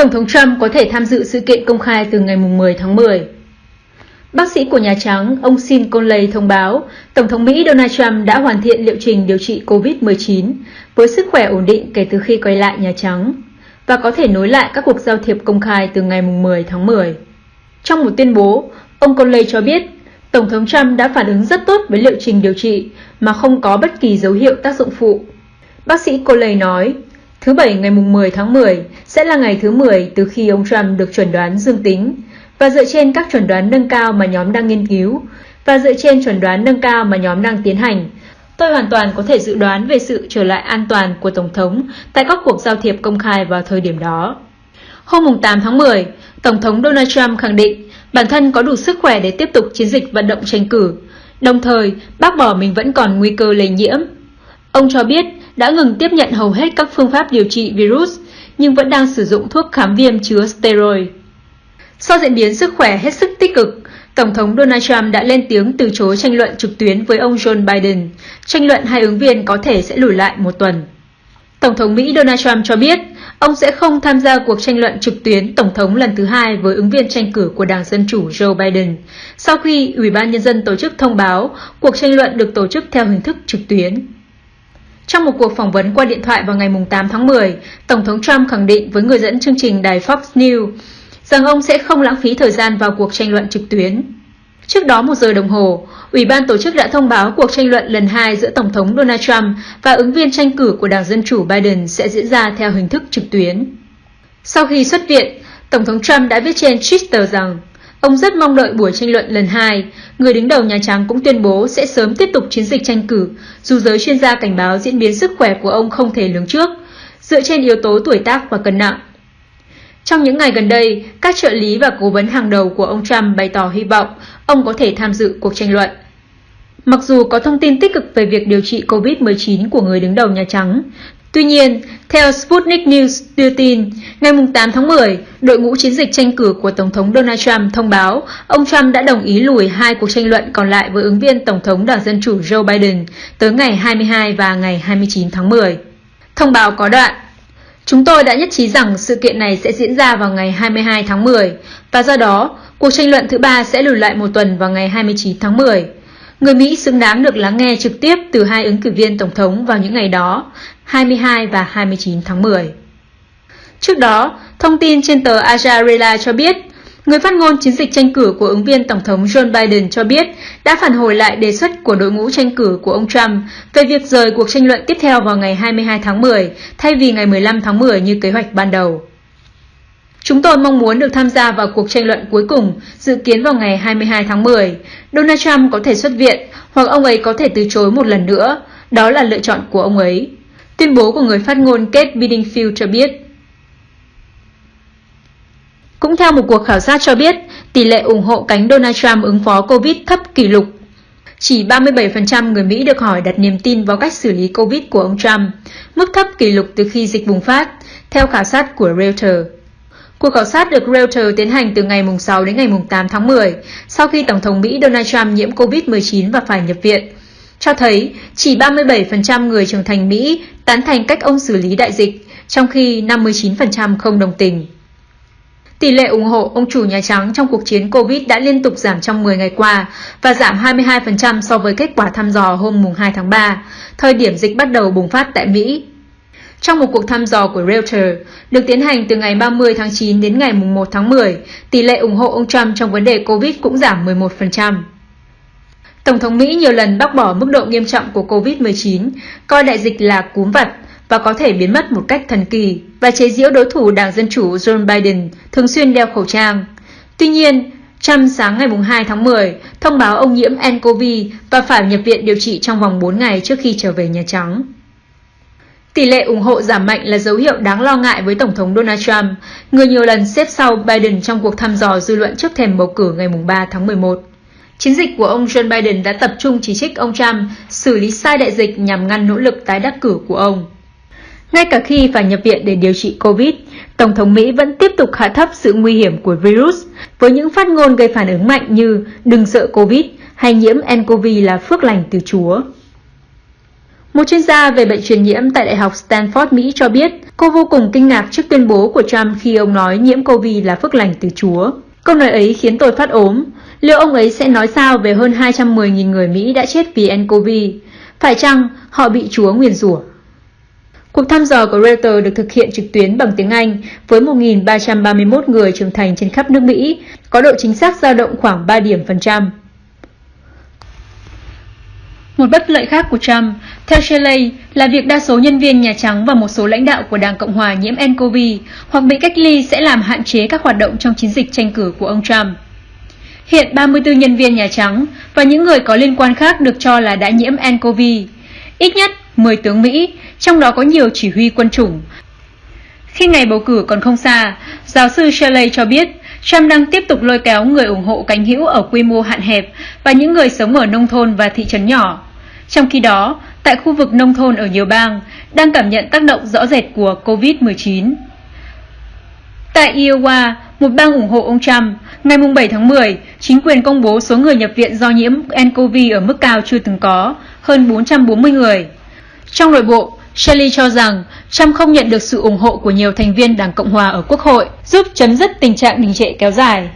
Tổng thống Trump có thể tham dự sự kiện công khai từ ngày 10 tháng 10. Bác sĩ của Nhà Trắng, ông Sean Conley thông báo, Tổng thống Mỹ Donald Trump đã hoàn thiện liệu trình điều trị COVID-19 với sức khỏe ổn định kể từ khi quay lại Nhà Trắng và có thể nối lại các cuộc giao thiệp công khai từ ngày 10 tháng 10. Trong một tuyên bố, ông Conley cho biết Tổng thống Trump đã phản ứng rất tốt với liệu trình điều trị mà không có bất kỳ dấu hiệu tác dụng phụ. Bác sĩ Conley nói, thứ Bảy ngày 10 tháng 10 sẽ là ngày thứ 10 từ khi ông Trump được chuẩn đoán dương tính và dựa trên các chuẩn đoán nâng cao mà nhóm đang nghiên cứu và dựa trên chuẩn đoán nâng cao mà nhóm đang tiến hành, tôi hoàn toàn có thể dự đoán về sự trở lại an toàn của Tổng thống tại các cuộc giao thiệp công khai vào thời điểm đó. Hôm 8 tháng 10, Tổng thống Donald Trump khẳng định bản thân có đủ sức khỏe để tiếp tục chiến dịch vận động tranh cử, đồng thời bác bỏ mình vẫn còn nguy cơ lây nhiễm. Ông cho biết đã ngừng tiếp nhận hầu hết các phương pháp điều trị virus, nhưng vẫn đang sử dụng thuốc kháng viêm chứa steroid. Sau diễn biến sức khỏe hết sức tích cực, Tổng thống Donald Trump đã lên tiếng từ chối tranh luận trực tuyến với ông John Biden. Tranh luận hai ứng viên có thể sẽ lùi lại một tuần. Tổng thống Mỹ Donald Trump cho biết ông sẽ không tham gia cuộc tranh luận trực tuyến Tổng thống lần thứ hai với ứng viên tranh cử của Đảng Dân Chủ Joe Biden, sau khi Ủy ban Nhân dân tổ chức thông báo cuộc tranh luận được tổ chức theo hình thức trực tuyến. Trong một cuộc phỏng vấn qua điện thoại vào ngày 8 tháng 10, Tổng thống Trump khẳng định với người dẫn chương trình đài Fox News rằng ông sẽ không lãng phí thời gian vào cuộc tranh luận trực tuyến. Trước đó một giờ đồng hồ, Ủy ban tổ chức đã thông báo cuộc tranh luận lần hai giữa Tổng thống Donald Trump và ứng viên tranh cử của Đảng Dân Chủ Biden sẽ diễn ra theo hình thức trực tuyến. Sau khi xuất viện, Tổng thống Trump đã viết trên Twitter rằng ông rất mong đợi buổi tranh luận lần hai. Người đứng đầu Nhà Trắng cũng tuyên bố sẽ sớm tiếp tục chiến dịch tranh cử, dù giới chuyên gia cảnh báo diễn biến sức khỏe của ông không thể lường trước, dựa trên yếu tố tuổi tác và cân nặng. Trong những ngày gần đây, các trợ lý và cố vấn hàng đầu của ông Trump bày tỏ hy vọng ông có thể tham dự cuộc tranh luận. Mặc dù có thông tin tích cực về việc điều trị COVID-19 của người đứng đầu Nhà Trắng, tuy nhiên, theo Sputnik News đưa tin, ngày 8 tháng 10, đội ngũ chiến dịch tranh cử của Tổng thống Donald Trump thông báo ông Trump đã đồng ý lùi hai cuộc tranh luận còn lại với ứng viên Tổng thống Đảng Dân Chủ Joe Biden tới ngày 22 và ngày 29 tháng 10. Thông báo có đoạn, Chúng tôi đã nhất trí rằng sự kiện này sẽ diễn ra vào ngày 22 tháng 10 và do đó, cuộc tranh luận thứ ba sẽ lùi lại một tuần vào ngày 29 tháng 10. Người Mỹ xứng đáng được lắng nghe trực tiếp từ hai ứng cử viên tổng thống vào những ngày đó, 22 và 29 tháng 10. Trước đó, thông tin trên tờ Ajarela cho biết Người phát ngôn chiến dịch tranh cử của ứng viên Tổng thống Joe Biden cho biết đã phản hồi lại đề xuất của đội ngũ tranh cử của ông Trump về việc rời cuộc tranh luận tiếp theo vào ngày 22 tháng 10 thay vì ngày 15 tháng 10 như kế hoạch ban đầu. Chúng tôi mong muốn được tham gia vào cuộc tranh luận cuối cùng, dự kiến vào ngày 22 tháng 10. Donald Trump có thể xuất viện, hoặc ông ấy có thể từ chối một lần nữa. Đó là lựa chọn của ông ấy. Tuyên bố của người phát ngôn Kate Bedingfield cho biết. Cũng theo một cuộc khảo sát cho biết, tỷ lệ ủng hộ cánh Donald Trump ứng phó Covid thấp kỷ lục. Chỉ 37% người Mỹ được hỏi đặt niềm tin vào cách xử lý Covid của ông Trump, mức thấp kỷ lục từ khi dịch bùng phát, theo khảo sát của Reuters. Cuộc khảo sát được Reuters tiến hành từ ngày 6 đến ngày 8 tháng 10, sau khi Tổng thống Mỹ Donald Trump nhiễm Covid-19 và phải nhập viện, cho thấy chỉ 37% người trưởng thành Mỹ tán thành cách ông xử lý đại dịch, trong khi 59% không đồng tình. Tỷ lệ ủng hộ ông chủ Nhà Trắng trong cuộc chiến Covid đã liên tục giảm trong 10 ngày qua và giảm 22% so với kết quả thăm dò hôm 2 tháng 3, thời điểm dịch bắt đầu bùng phát tại Mỹ. Trong một cuộc thăm dò của Reuters được tiến hành từ ngày 30 tháng 9 đến ngày 1 tháng 10, tỷ lệ ủng hộ ông Trump trong vấn đề Covid cũng giảm 11%. Tổng thống Mỹ nhiều lần bác bỏ mức độ nghiêm trọng của Covid-19, coi đại dịch là cúm vặt và có thể biến mất một cách thần kỳ và chế giễu đối thủ Đảng Dân Chủ Joe Biden thường xuyên đeo khẩu trang. Tuy nhiên, Trump sáng ngày 2 tháng 10 thông báo ông nhiễm nCoV và phải nhập viện điều trị trong vòng 4 ngày trước khi trở về Nhà Trắng. Tỷ lệ ủng hộ giảm mạnh là dấu hiệu đáng lo ngại với Tổng thống Donald Trump, người nhiều lần xếp sau Biden trong cuộc thăm dò dư luận trước thềm bầu cử ngày 3 tháng 11. Chiến dịch của ông Joe Biden đã tập trung chỉ trích ông Trump xử lý sai đại dịch nhằm ngăn nỗ lực tái đắc cử của ông. Ngay cả khi phải nhập viện để điều trị COVID, Tổng thống Mỹ vẫn tiếp tục hạ thấp sự nguy hiểm của virus với những phát ngôn gây phản ứng mạnh như đừng sợ COVID hay nhiễm nCoV là phước lành từ Chúa. Một chuyên gia về bệnh truyền nhiễm tại Đại học Stanford, Mỹ cho biết cô vô cùng kinh ngạc trước tuyên bố của Trump khi ông nói nhiễm COVID là phước lành từ Chúa. Câu nói ấy khiến tôi phát ốm. Liệu ông ấy sẽ nói sao về hơn 210.000 người Mỹ đã chết vì nCoV? Phải chăng họ bị Chúa nguyền rủa? Cuộc thăm dò của Reuters được thực hiện trực tuyến bằng tiếng Anh với 1.331 người trưởng thành trên khắp nước Mỹ, có độ chính xác dao động khoảng 3 điểm phần trăm. Một bất lợi khác của Trump, theo Shelley, là việc đa số nhân viên Nhà Trắng và một số lãnh đạo của Đảng Cộng Hòa nhiễm nCoV hoặc bị cách ly sẽ làm hạn chế các hoạt động trong chiến dịch tranh cử của ông Trump. Hiện 34 nhân viên Nhà Trắng và những người có liên quan khác được cho là đã nhiễm nCoV. Ít nhất 10 tướng Mỹ, trong đó có nhiều chỉ huy quân chủng. Khi ngày bầu cử còn không xa, giáo sư Shelley cho biết Trump đang tiếp tục lôi kéo người ủng hộ cánh hữu ở quy mô hạn hẹp và những người sống ở nông thôn và thị trấn nhỏ. Trong khi đó, tại khu vực nông thôn ở nhiều bang, đang cảm nhận tác động rõ rệt của COVID-19. Tại Iowa, một bang ủng hộ ông Trump, ngày 7 tháng 10, chính quyền công bố số người nhập viện do nhiễm nCoV ở mức cao chưa từng có, hơn 440 người. Trong nội bộ, Shelley cho rằng Trump không nhận được sự ủng hộ của nhiều thành viên Đảng Cộng Hòa ở Quốc hội, giúp chấm dứt tình trạng đình trệ kéo dài.